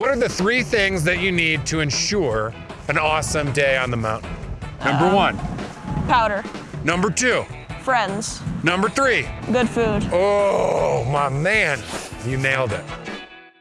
What are the three things that you need to ensure an awesome day on the mountain? Number Um, one. Powder. Number two. Friends. Number three. Good food. Oh, my man. You nailed it.